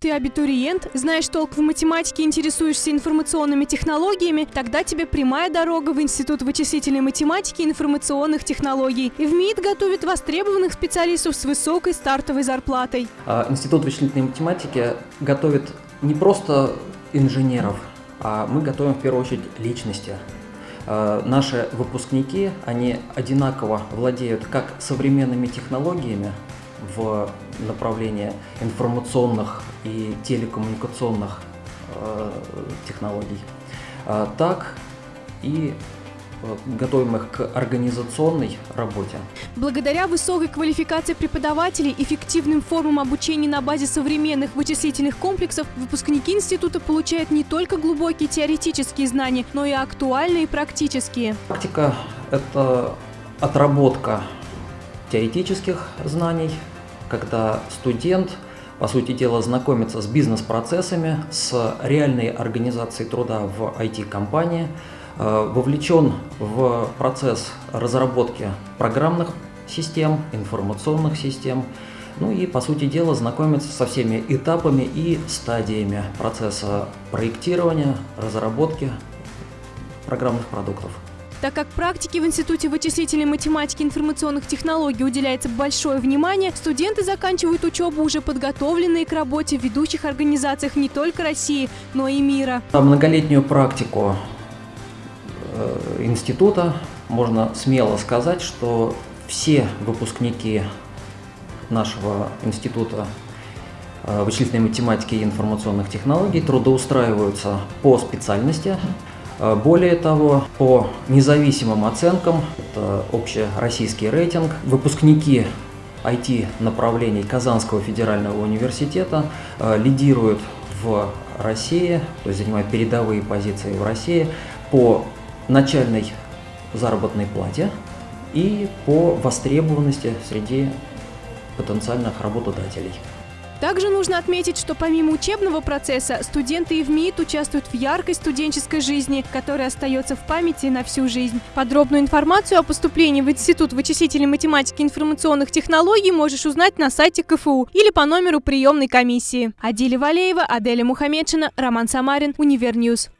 ты абитуриент, знаешь толк в математике, интересуешься информационными технологиями, тогда тебе прямая дорога в Институт вычислительной математики и информационных технологий. И в МИД готовит востребованных специалистов с высокой стартовой зарплатой. А, Институт вычислительной математики готовит не просто инженеров, а мы готовим в первую очередь личности. А, наши выпускники, они одинаково владеют как современными технологиями в направлении информационных и телекоммуникационных э, технологий, а, так и готовим их к организационной работе. Благодаря высокой квалификации преподавателей, эффективным формам обучения на базе современных вычислительных комплексов, выпускники института получают не только глубокие теоретические знания, но и актуальные практические. Практика – это отработка теоретических знаний, когда студент, по сути дела, знакомится с бизнес-процессами, с реальной организацией труда в IT-компании, Э, вовлечен в процесс разработки программных систем, информационных систем, ну и, по сути дела, знакомиться со всеми этапами и стадиями процесса проектирования, разработки программных продуктов. Так как практике в Институте вычислительной математики и информационных технологий уделяется большое внимание, студенты заканчивают учебу уже подготовленные к работе в ведущих организациях не только России, но и мира. Многолетнюю практику Э, института можно смело сказать, что все выпускники нашего института э, вычислительной математики и информационных технологий трудоустраиваются по специальности. Э, более того, по независимым оценкам, это общероссийский рейтинг, выпускники IT-направлений Казанского федерального университета лидируют в России, то есть занимают передовые позиции в России по начальной заработной плате и по востребованности среди потенциальных работодателей. Также нужно отметить, что помимо учебного процесса, студенты и в МИД участвуют в яркой студенческой жизни, которая остается в памяти на всю жизнь. Подробную информацию о поступлении в Институт вычислительной математики и информационных технологий можешь узнать на сайте КФУ или по номеру приемной комиссии. Адиля Валеева, Аделя Мухамедшина, Роман Самарин, Univer News.